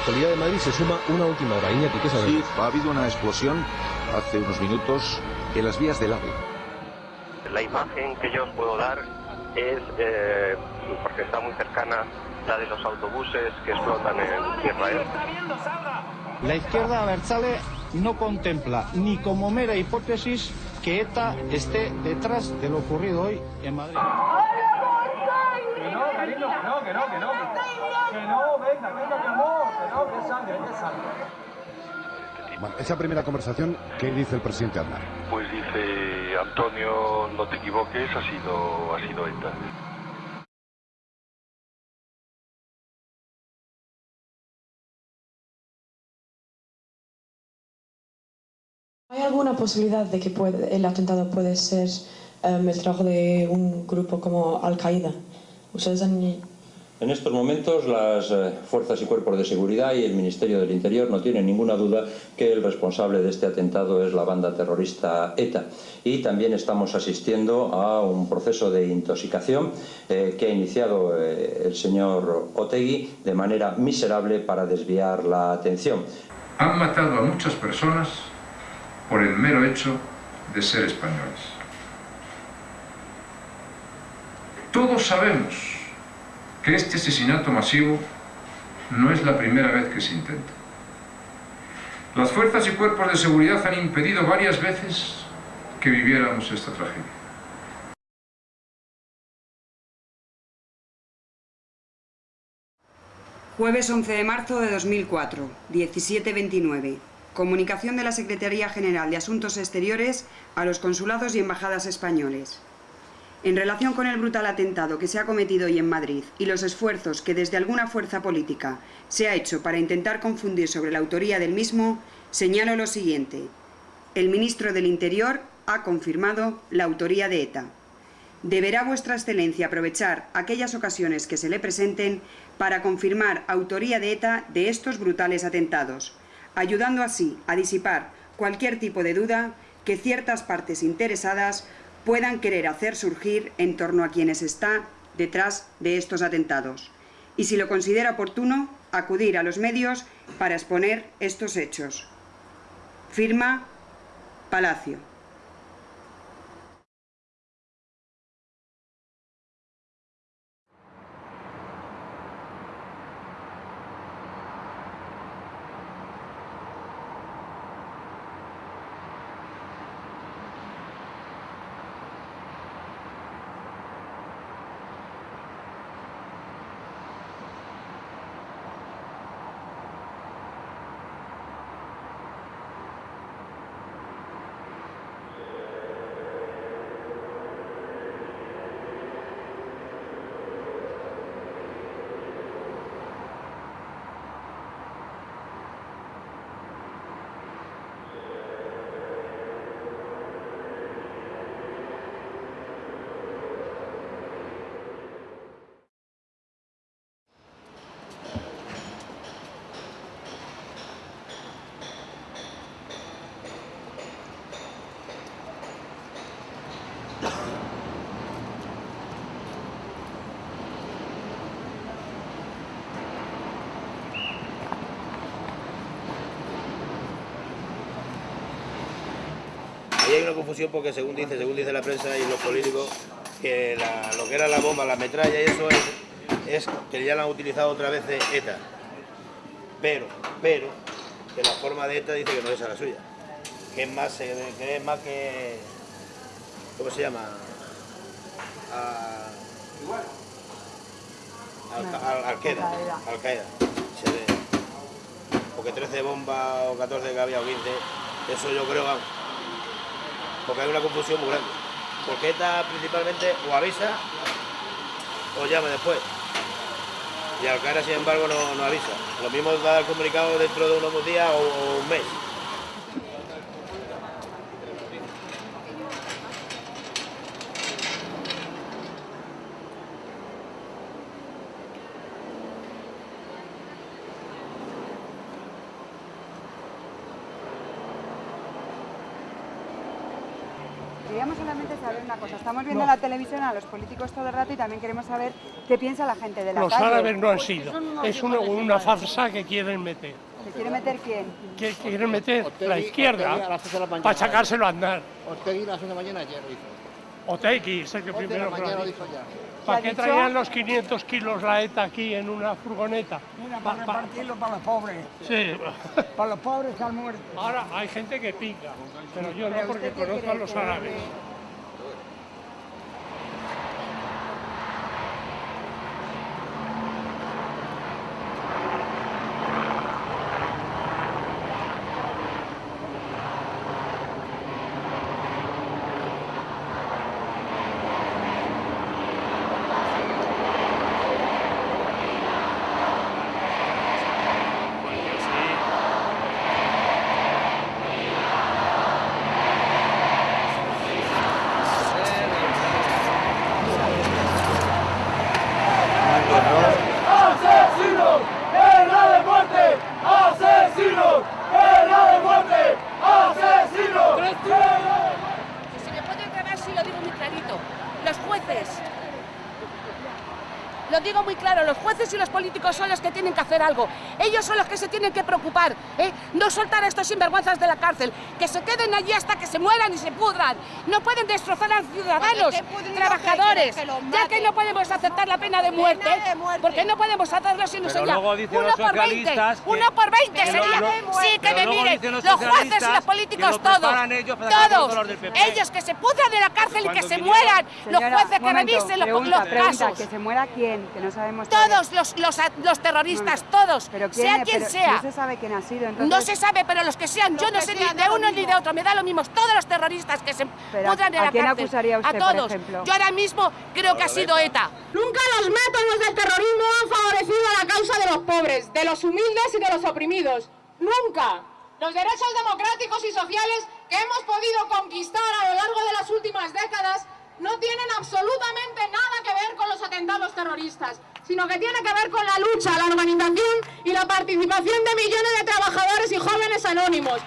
actualidad de Madrid se suma una última hora. Iñaki, ¿qué sabemos? Sí, ha habido una explosión hace unos minutos en las vías del AVE. La imagen que yo os puedo dar es, eh, porque está muy cercana, la de los autobuses que explotan en Israel. La izquierda abertzale no contempla ni como mera hipótesis que ETA esté detrás de lo ocurrido hoy en Madrid. No, cariño, que no, que no, que no. Que no, venga, venga, que amor, que no, que sangre, que sangre. Bueno, esa primera conversación, ¿qué dice el presidente Aznar? Pues dice, Antonio, no te equivoques, ha sido, ha sido ETA. ¿Hay alguna posibilidad de que puede- el atentado puede ser em, el trabajo de un grupo como Al-Qaeda? ¿Ustedes han En estos momentos las eh, fuerzas y cuerpos de seguridad y el Ministerio del Interior no tienen ninguna duda que el responsable de este atentado es la banda terrorista ETA. Y también estamos asistiendo a un proceso de intoxicación eh, que ha iniciado eh, el señor Otegui de manera miserable para desviar la atención. Han matado a muchas personas por el mero hecho de ser españoles. Todos sabemos que este asesinato masivo no es la primera vez que se intenta. Las fuerzas y cuerpos de seguridad han impedido varias veces que viviéramos esta tragedia. Jueves 11 de marzo de 2004, 17.29. Comunicación de la Secretaría General de Asuntos Exteriores a los consulados y embajadas españoles. En relación con el brutal atentado que se ha cometido hoy en Madrid y los esfuerzos que desde alguna fuerza política se ha hecho para intentar confundir sobre la autoría del mismo, señalo lo siguiente. El ministro del Interior ha confirmado la autoría de ETA. Deberá vuestra excelencia aprovechar aquellas ocasiones que se le presenten para confirmar autoría de ETA de estos brutales atentados, ayudando así a disipar cualquier tipo de duda que ciertas partes interesadas puedan querer hacer surgir en torno a quienes está detrás de estos atentados. Y si lo considera oportuno, acudir a los medios para exponer estos hechos. Firma Palacio. Hay una confusión porque según dice, según dice la prensa y los políticos, que la- lo que era la bomba, la metralla y eso es, es que ya la han utilizado otra vez de ETA. Pero, pero, que la forma de ETA dice que no es esa la suya. Que es más, eh, que es más que. ¿Cómo se llama? A, al, al, al Qaeda, Al Qaeda. Se ve. Porque 13 bombas o 14 que había o 15, eso yo creo, vamos. Porque hay una confusión muy grande. Porque ETA principalmente o avisa o llama después. Y Al Qaeda, sin embargo, no, no avisa. Lo mismo va a dar comunicado dentro de unos días o un mes. queríamos solamente saber una cosa. Estamos viendo No. en la televisión a los políticos todo el rato y también queremos saber qué piensa la gente de la Los calle. árabes no han sido. Es una, una farsa que quieren meter. ¿Se quiere meter quién? que quieren meter Otegi- la a izquierda las seis de la mañana. para sacárselo a andar. Ortegui las 6 de la mañana ayer lo hizo. Otegui es el que primero lo dijo ya. ¿Para ¿Qué traían los 500 kilos la ETA aquí en una furgoneta? para repartirlo para los pobres. Sí. Para los pobres que han muerto. Ahora hay gente que pica, pero yo no porque conozco a los que- árabes. ¡Asesinos! ¡Pena de muerte! ¡Asesinos! ¡Pena de muerte! ¡Asesinos! Si me puede aclarar, sí lo digo muy clarito. Los jueces. Lo digo muy claro, los jueces y los políticos son los que tienen que hacer algo. Ellos son los que se tienen que preocupar. ¿eh? No soltar a estos sinvergüenzas de la cárcel. Que se queden allí hasta que se mueran y se pudran. No pueden destrozar a los ciudadanos, trabajadores. que- que los Ya que no podemos aceptar la pena de muerte. Porque no podemos hacerlo si no dicen uno por 20. socialistas que- Uno por 20 que sería. lo- sí, que me miren. Los, los jueces y los políticos, todos. Todos. Ellos que se pudran de la cárcel y que se mueran. Señora, los jueces que revisen los, pregunta, los pregunta, casos. ¿Que se muera quién? Que no sabemos Todos los, los, los terroristas, todos, Pero quién, sea quien pero sea. No se sabe quién ha sido, entonces... No se sabe, pero los que sean, yo no que sé ni de uno ni mismo. de otro, me da lo mismo. Todos los terroristas que se Pero, pudran de ¿a la quién cárcel. acusaría usted, a por todos. ejemplo? Yo ahora mismo creo que ha sido ETA. Nunca los métodos del terrorismo han favorecido a la causa de los pobres, de los humildes y de los oprimidos. Nunca. Los derechos democráticos y sociales que hemos podido conquistar a lo largo de las últimas décadas no tienen absolutamente nada que ver con los atentados terroristas, sino que tiene que ver con la lucha, la organización y la participación de millones de trabajadores y jóvenes anónimos.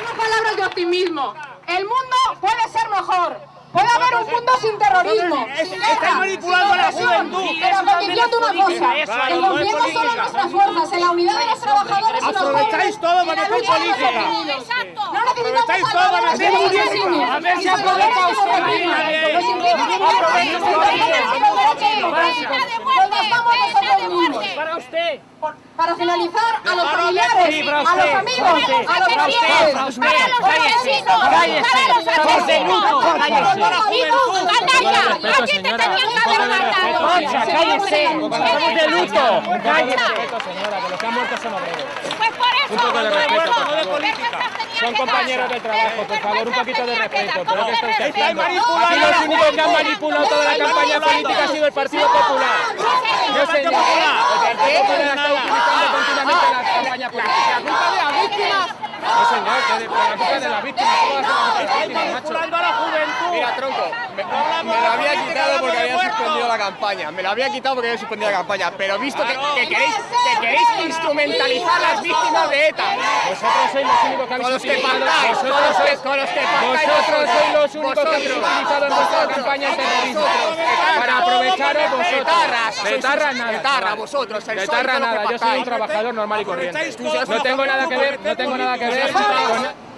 Unas palabras de optimismo. El mundo puede ser mejor. Puede haber un mundo sin terrorismo, sin guerra, manipulando sin la juventud. pero convirtiendo una cosa, en es confiando solo en nuestras fuerzas, en la unidad de los trabajadores y los Aprovecháis jóvenes, todo para en hacer política. No Aprovecháis necesitamos los asesinos, A ver si de los derechos y los Para usted. Para finalizar, a los familiares, a los amigos, a los familiares, para los asesinos, para los asesinos, para los Canalla, aquí te tenían que haber matado. Cállese. Estamos de luto. Cállese. señora, que los que han muerto son obreros. Un poco de respeto, por No de favor. política. Son compañeros de trabajo, por favor, un poquito de respeto. Pero ¿qué está usted Estáis haciendo? manipulando los únicos que han manipulado toda la Estáis campaña política ha sido el Partido Popular. No, señor. El Partido Popular está utilizando continuamente la campaña política. ¿La culpa de las víctimas? No, señor, que la culpa de las víctimas. Macho? Manipulando a la juventud. Mira, tronco, me, me lo había quitado porque había suspendido la campaña. Me lo había quitado porque había suspendido la campaña. Pero visto que, que queréis, que queréis instrumentalizar a las víctimas de ETA. Vosotros sois los únicos que habéis Con los que pactáis, con los que- con los que pactáis Vosotros sois los únicos que habéis utilizado en vuestra campaña el terrorismo. Para aprovecharos vosotros. Etarras nada. vosotros, nada. Yo soy un trabajador normal y corriente. No tengo nada que ver, no tengo nada que ver con...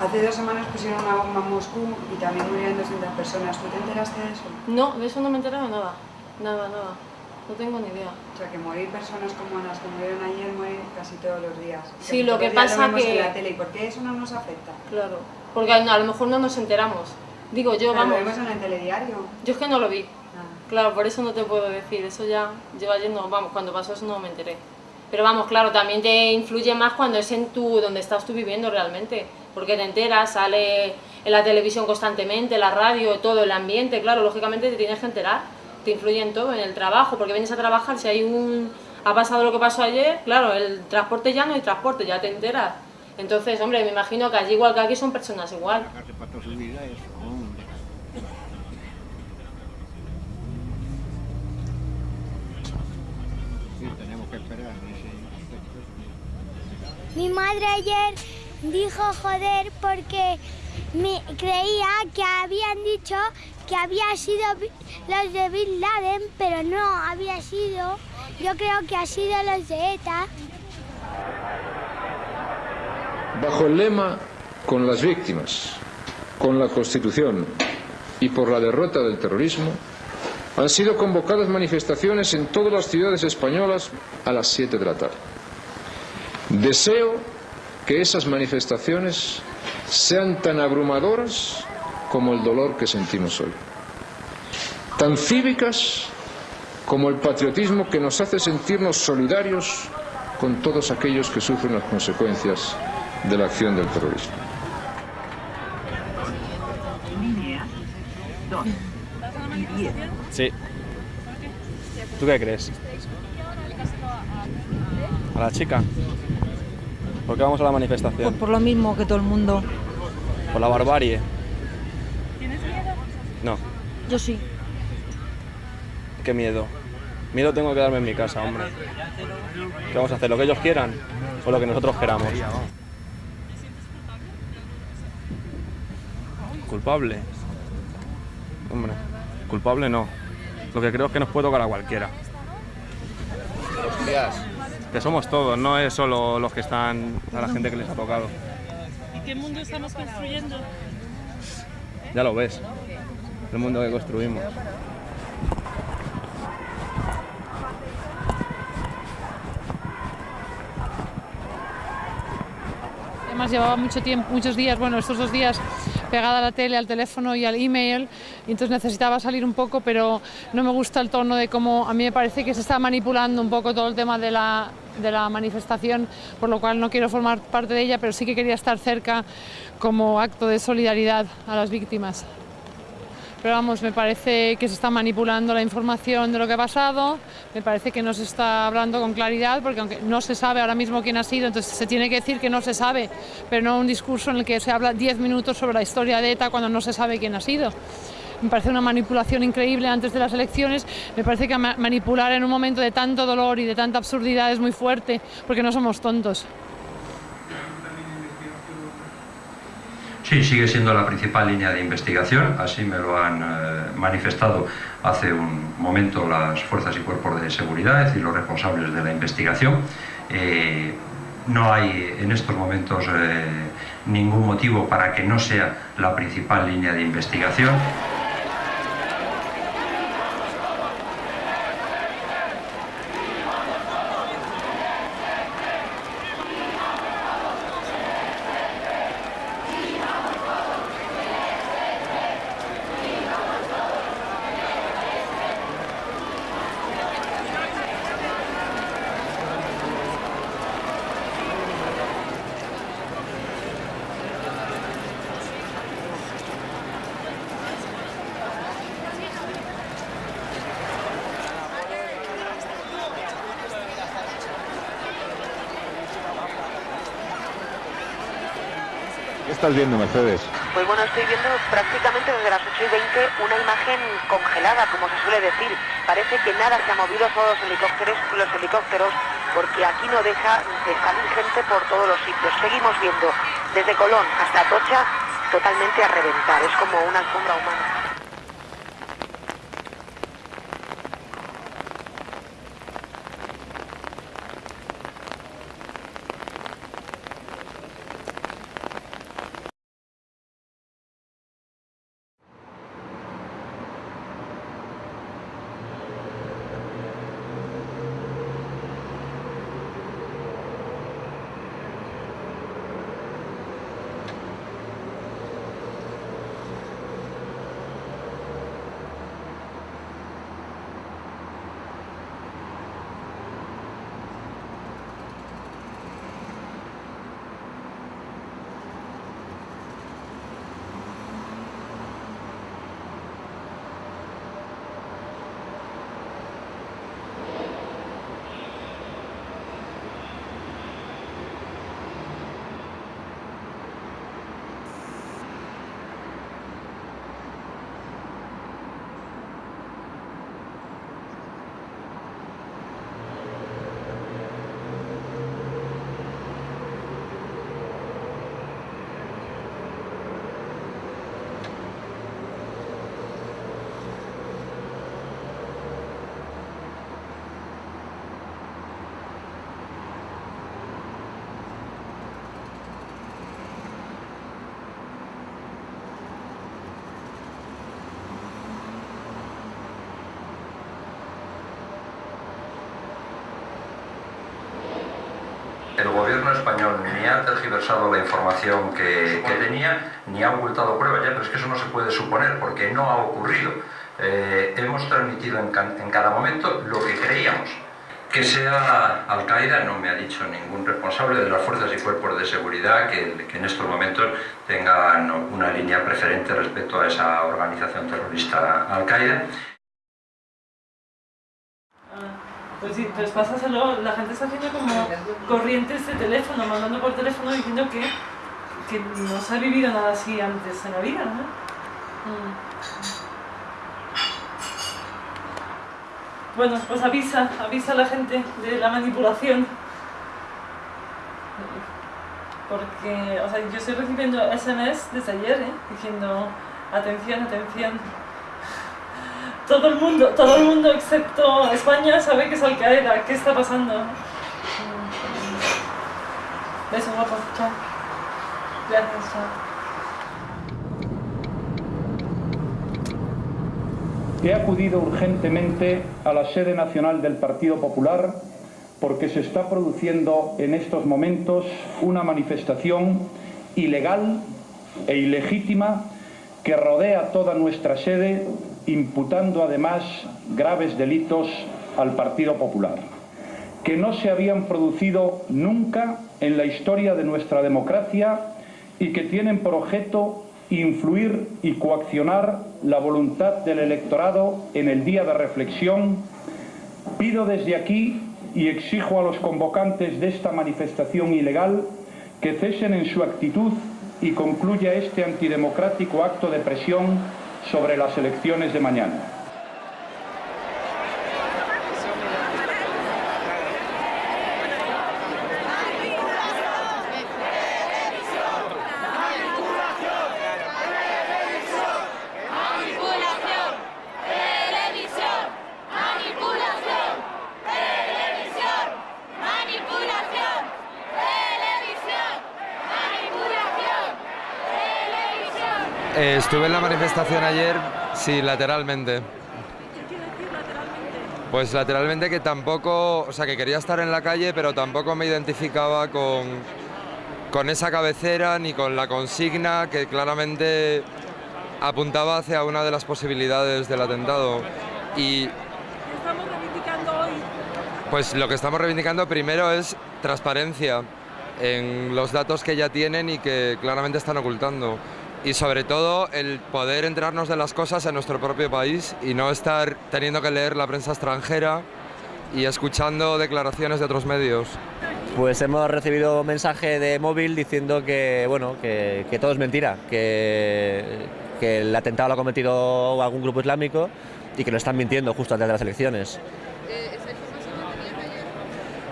Hace dos semanas pusieron una bomba en Moscú y también murieron 200 personas. ¿Tú te enteraste de eso? No, de eso no me he enterado nada. Nada, nada. No tengo ni idea. O sea, que morir personas como las que murieron ayer mueren casi todos los días. Sí, lo que pasa vemos que- en la tele. ¿Y por qué eso no nos afecta? Claro. Porque a lo mejor no nos enteramos. Digo, yo, Pero vamos. Lo vemos en el telediario. Yo es que no lo vi. Ah. Claro, por eso no te puedo decir. Eso ya lleva yendo, vamos, cuando pasó eso no me enteré. Pero vamos, claro, también te influye más cuando es en tu, donde estás tú viviendo realmente. Porque te enteras, sale en la televisión constantemente, la radio, todo el ambiente, claro, lógicamente te tienes que enterar. Te influye en todo, en el trabajo, porque vienes a trabajar, si hay un... Ha pasado lo que pasó ayer, claro, el transporte ya no hay transporte, ya te enteras. Entonces, hombre, me imagino que allí igual que aquí son personas igual. Sacarse para toda su vida eso, hombre. Sí, tenemos que esperar. ese- Mi madre ayer dijo joder porque me creía que habían dicho que había sido los de Bin Laden, pero no había sido. Yo creo que ha sido los de ETA. Bajo el lema Con las víctimas, con la Constitución y por la derrota del terrorismo, han sido convocadas manifestaciones en todas las ciudades españolas a las 7 de la tarde. Deseo que esas manifestaciones sean tan abrumadoras como el dolor que sentimos hoy, tan cívicas como el patriotismo que nos hace sentirnos solidarios con todos aquellos que sufren las consecuencias de la acción del terrorismo. Sí. ¿Tú qué crees? ¿A la chica? ¿Por qué vamos a la manifestación? Por lo mismo que todo el mundo. Por la barbarie. No, Yo sí. qué miedo. Miedo tengo que quedarme en mi casa, hombre. ¿Qué vamos a hacer? ¿Lo que ellos quieran o lo que nosotros queramos? ¿Culpable? Hombre, culpable no. Lo que creo es que nos puede tocar a cualquiera. Hostias. Que somos todos, no es solo los que están a la gente que les ha tocado. ¿Y qué mundo estamos construyendo? Ya lo ves, el mundo que construimos. Además llevaba mucho tiempo, muchos días, bueno, estos dos días pegada a la tele, al teléfono y al email, y entonces necesitaba salir un poco, pero no me gusta el tono de cómo a mí me parece que se está manipulando un poco todo el tema de la, de la manifestación, por lo cual no quiero formar parte de ella, pero sí que quería estar cerca como acto de solidaridad a las víctimas. Pero vamos, me parece que se está manipulando la información de lo que ha pasado, me parece que no se está hablando con claridad, porque aunque no se sabe ahora mismo quién ha sido, entonces se tiene que decir que no se sabe, pero no un discurso en el que se habla 10 minutos sobre la historia de ETA cuando no se sabe quién ha sido. Me parece una manipulación increíble antes de las elecciones, me parece que ma- manipular en un momento de tanto dolor y de tanta absurdidad es muy fuerte, porque no somos tontos. Sí, sigue siendo la principal línea de investigación, así me lo han eh, manifestado hace un momento las fuerzas y cuerpos de seguridad, es decir, los responsables de la investigación. Eh, no hay en estos momentos eh, ningún motivo para que no sea la principal línea de investigación. Estás viendo, Mercedes? Pues bueno, estoy viendo prácticamente desde las 8 y 20 una imagen congelada, como se suele decir. Parece que nada se ha movido, todos los helicópteros, los helicópteros, porque aquí no deja de salir gente por todos los sitios. Seguimos viendo desde Colón hasta Atocha totalmente a reventar, es como una alfombra humana. Tergiversado la información que, que tenía, ni ha ocultado pruebas, ya, pero es que eso no se puede suponer porque no ha ocurrido. Eh, hemos transmitido en, en cada momento lo que creíamos. Que sea Al-Qaeda no me ha dicho ningún responsable de las fuerzas y cuerpos de seguridad que, que, en estos momentos tengan una línea preferente respecto a esa organización terrorista Al-Qaeda. Pues sí, pues pásaselo, la gente está haciendo como corrientes de teléfono, mandando por teléfono diciendo que, que no se ha vivido nada así antes en la vida, ¿no? Mm. Bueno, pues avisa, avisa a la gente de la manipulación. Porque, o sea, yo estoy recibiendo SMS desde ayer, ¿eh? Diciendo, atención, atención, todo el mundo, todo el mundo excepto España sabe que es Al. ¿Qué está pasando? Beso guapo, chao. Gracias, chao. He acudido urgentemente a la sede nacional del Partido Popular porque se está produciendo en estos momentos una manifestación ilegal e ilegítima que rodea toda nuestra sede imputando además graves delitos al Partido Popular, que no se habían producido nunca en la historia de nuestra democracia y que tienen por objeto influir y coaccionar la voluntad del electorado en el día de reflexión, pido desde aquí y exijo a los convocantes de esta manifestación ilegal que cesen en su actitud y concluya este antidemocrático acto de presión sobre las elecciones de mañana. Estuve en la manifestación ayer, sí, lateralmente. Pues lateralmente que tampoco, o sea, que quería estar en la calle, pero tampoco me identificaba con, con esa cabecera ni con la consigna que claramente apuntaba hacia una de las posibilidades del atentado. Y estamos reivindicando hoy? pues lo que estamos reivindicando primero es transparencia en los datos que ya tienen y que claramente están ocultando y sobre todo el poder enterarnos de las cosas en nuestro propio país y no estar teniendo que leer la prensa extranjera y escuchando declaraciones de otros medios. Pues hemos recibido un mensaje de móvil diciendo que, bueno, que, que todo es mentira, que, que el atentado lo ha cometido algún grupo islámico y que lo están mintiendo justo antes de las elecciones.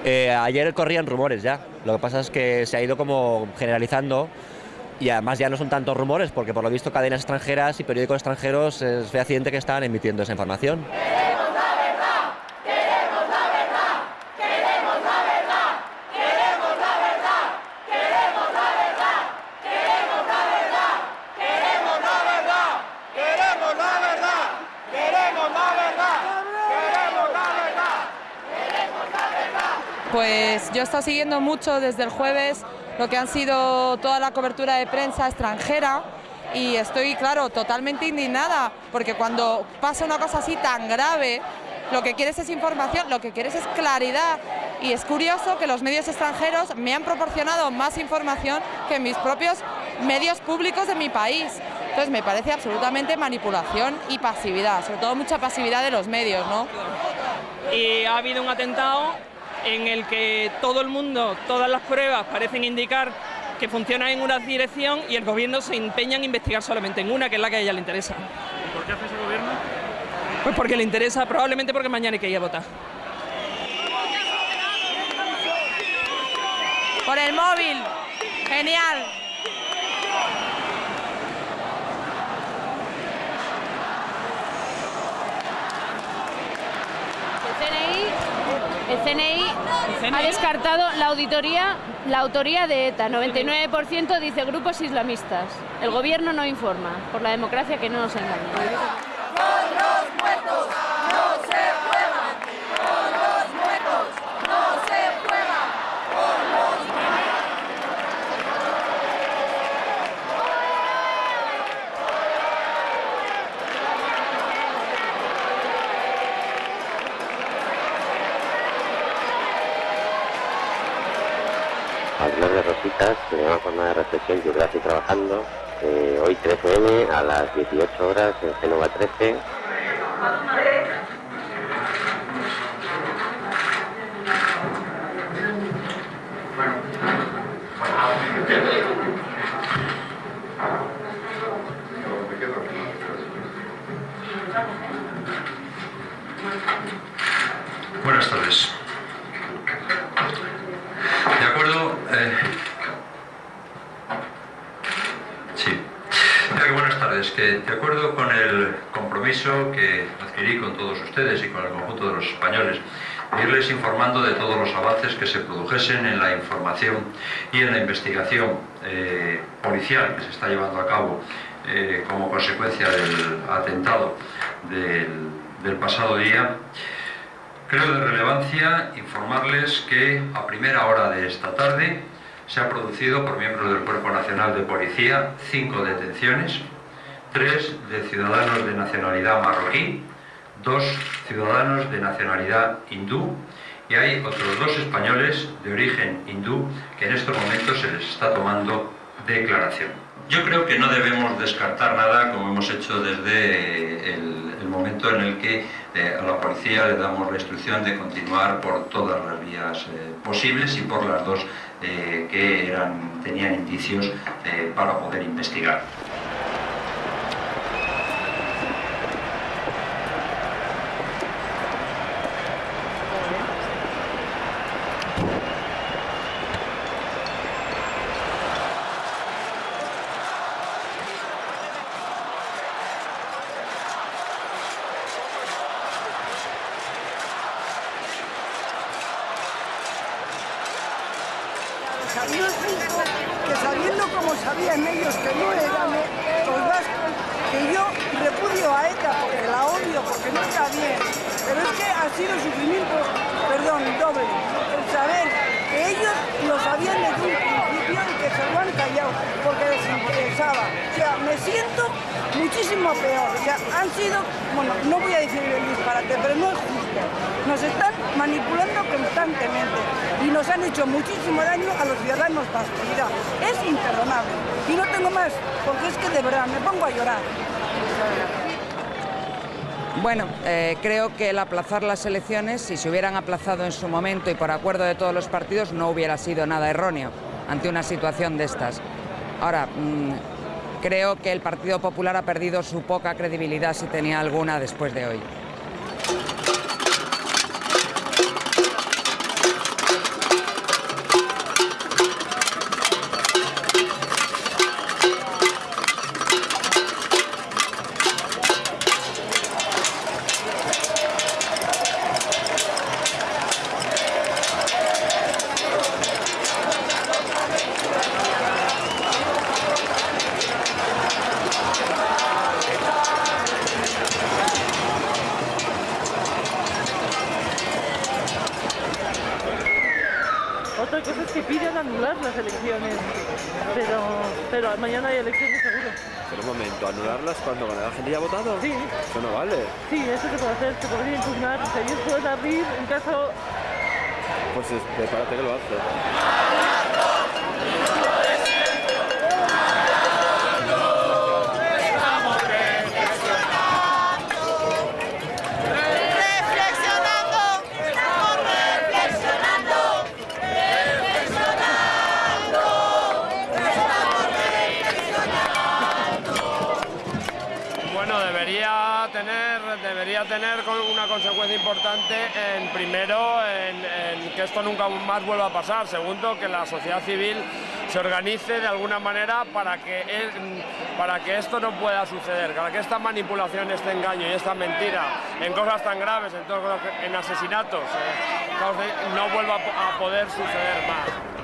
Eh, ayer corrían rumores ya, lo que pasa es que se ha ido como generalizando y además ya no son tantos rumores porque por lo visto cadenas extranjeras y periódicos extranjeros es fehaciente que están emitiendo esa información. Queremos la verdad, queremos la verdad, queremos la verdad, queremos la verdad, queremos la verdad, queremos la verdad, queremos la verdad, queremos la verdad, queremos la verdad, queremos la verdad, queremos la verdad. Pues yo he estado siguiendo mucho desde el jueves lo que han sido toda la cobertura de prensa extranjera y estoy, claro, totalmente indignada porque cuando pasa una cosa así tan grave, lo que quieres es información, lo que quieres es claridad y es curioso que los medios extranjeros me han proporcionado más información que mis propios medios públicos de mi país. Entonces me parece absolutamente manipulación y pasividad, sobre todo mucha pasividad de los medios, ¿no? Y ha habido un atentado en el que todo el mundo, todas las pruebas parecen indicar que funciona en una dirección y el gobierno se empeña en investigar solamente en una, que es la que a ella le interesa. ¿Y por qué hace ese gobierno? Pues porque le interesa, probablemente porque mañana hay que ir a votar. Por el móvil, genial. El CNI, ha descartado la auditoría, la autoría de ETA. 99% dice grupos islamistas. El gobierno no informa. Por la democracia que no nos engañe. Con los muertos no se juega, con los muertos no se juega, con los se llama jornada de reflexión, estoy trabajando. Eh, hoy 13M a las 18 horas en Genova 13. Buenas tardes. De acuerdo. eh, Sí. Mira que buenas tardes. Que de acuerdo con el compromiso que adquirí con todos ustedes y con el conjunto de los españoles, informando de todos los avances que se produjesen en la información y en la investigación eh, policial que se está llevando a cabo eh, como consecuencia del atentado del, del pasado día, Creo de relevancia informarles que a primera hora de esta tarde se han producido por miembros del Cuerpo Nacional de Policía cinco detenciones, tres de ciudadanos de nacionalidad marroquí, dos ciudadanos de nacionalidad hindú y hay otros dos españoles de origen hindú que en estos momentos se les está tomando declaración. Yo creo que no debemos descartar nada como hemos hecho desde el, momento en el que eh, a la policía le damos la instrucción de continuar por todas las vías eh, posibles y por las dos eh, que eran, tenían indicios para poder investigar. sabiendo, que sabiendo como sabían ellos que no eran los vascos, que yo porque la odio, porque no está bien, pero es que ha sido sufrimiento, perdón, doble, el saber que ellos lo sabían desde un principio y que se lo han callado porque les interesaba. O sea, me siento muchísimo peor. O sea, han sido, bueno, no voy a decir el disparate, pero no es justo. Nos están manipulando constantemente y nos han hecho muchísimo daño a los ciudadanos vascos. Mira, es imperdonable. Y no tengo más, porque es que de verdad me pongo a llorar. Bueno, eh, creo que el aplazar las elecciones, si se hubieran aplazado en su momento y por acuerdo de todos los partidos, no hubiera sido nada erróneo ante una situación de estas. Ahora, mm, creo que el Partido Popular ha perdido su poca credibilidad, si tenía alguna, después de hoy. Pero un momento, ¿anularlas cuando la gente ya ha votado? Sí. Eso no vale. Sí, eso se puede hacer, se podría impugnar, pueden abrir en caso... Pues es- prepárate que lo hace. Debería tener, debería tener una consecuencia importante en primero en, que esto nunca más vuelva a pasar, segundo que la sociedad civil se organice de alguna manera para que, el- para que esto no pueda suceder, para que esta manipulación, este engaño y esta mentira en cosas tan graves, en, todo- en asesinatos, eh, no vuelva a poder suceder más.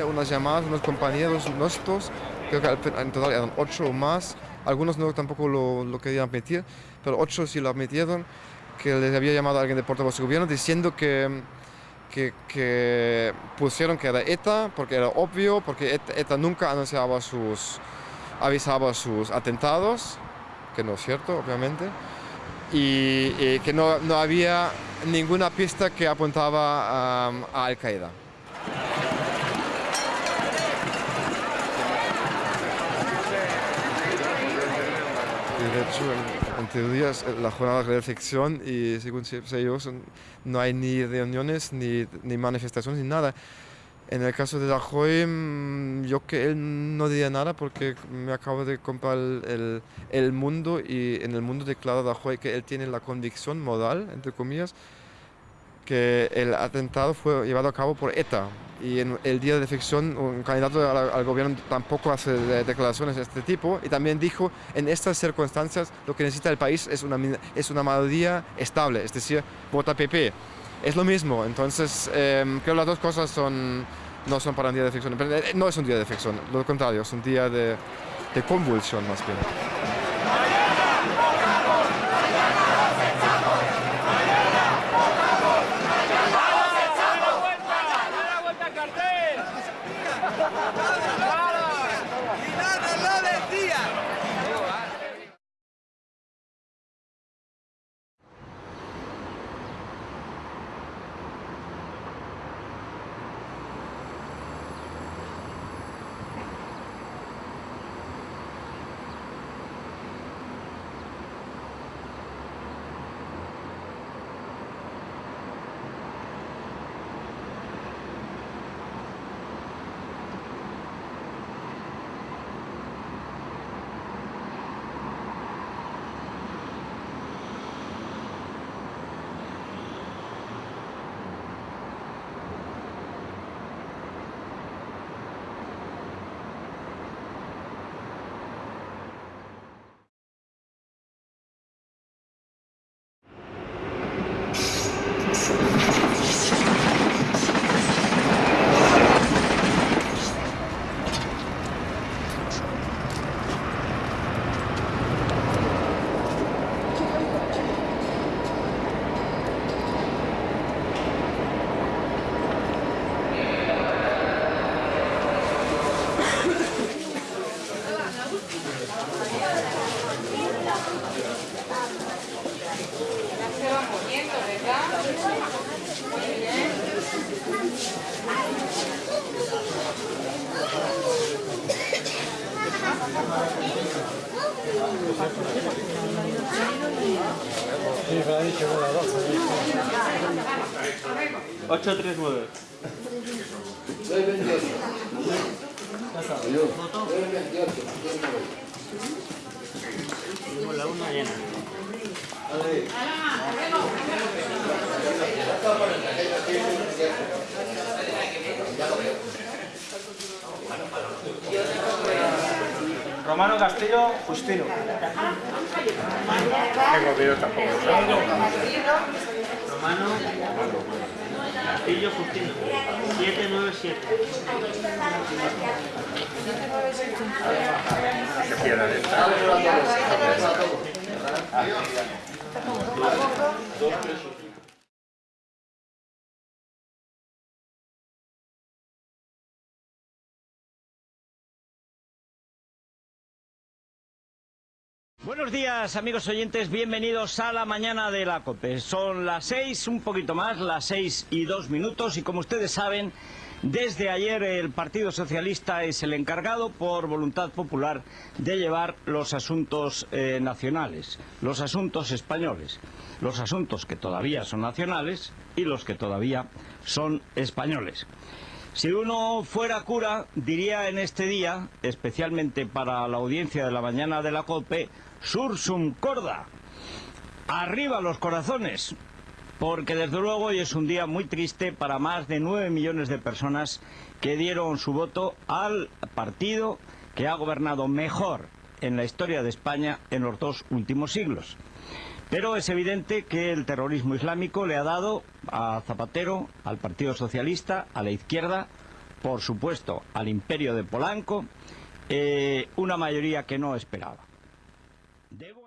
Había unas llamadas, unos compañeros nuestros, creo que en total eran ocho o más, algunos no tampoco lo, lo querían admitir, pero ocho sí lo admitieron, que les había llamado a alguien de portavoz de gobierno diciendo que, que, que pusieron que era ETA, porque era obvio, porque ETA, ETA nunca anunciaba sus, avisaba sus atentados, que no es cierto, obviamente, y, y que no, no había ninguna pista que apuntaba a, a Al-Qaeda. Y de hecho, en, teoría, es la jornada de reflexión y según son- no hay ni reuniones, ni, ni manifestaciones, ni nada. En el caso de Rajoy, mm, yo que él no diría nada porque me acabo de comprar el- el mundo y en el mundo declara Rajoy que él tiene la convicción moral, entre comillas, que el atentado fue llevado a cabo por ETA. Y en el día de reflexión, un candidato al, al gobierno tampoco hace de- declaraciones de este tipo. Y también dijo, en estas circunstancias lo que necesita el país es una, es una mayoría estable, es decir, vota PP. Es lo mismo, entonces eh, creo que las dos cosas son, no son para un día de. Pero, eh, no es un día de reflexión, lo contrario, es un día de, de convulsión más bien. 839. Tenemos la una llena. Romano Castillo Justino. Tengo vídeo tampoco. Romano Castillo Justino. 797. Se pierda de Buenos días amigos oyentes, bienvenidos a la mañana de la COPE. Son las seis, un poquito más, las seis y dos minutos y como ustedes saben, desde ayer el Partido Socialista es el encargado por voluntad popular de llevar los asuntos eh, nacionales, los asuntos españoles, los asuntos que todavía son nacionales y los que todavía son españoles. Si uno fuera cura, diría en este día, especialmente para la audiencia de la mañana de la COPE, Sursum Corda. Arriba los corazones, porque desde luego hoy es un día muy triste para más de nueve millones de personas que dieron su voto al partido que ha gobernado mejor en la historia de España en los dos últimos siglos. Pero es evidente que el terrorismo islámico le ha dado a Zapatero, al Partido Socialista, a la izquierda, por supuesto al imperio de Polanco, eh, una mayoría que no esperaba. They will